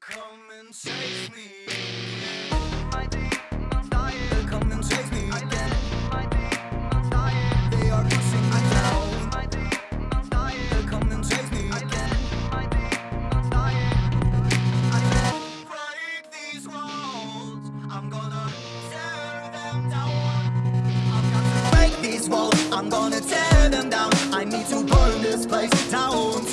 Come and save me. Again. They are pushing me down. Come and me again. I can't break these walls. I'm gonna tear them down. Got to break these walls. I'm gonna tear them down. I need to burn this place down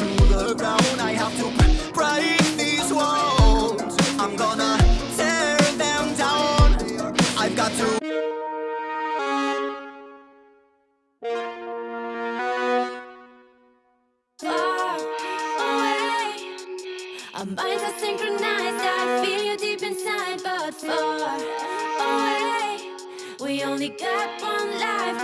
Our minds are synchronized. I feel you deep inside, but far away. We only got one life,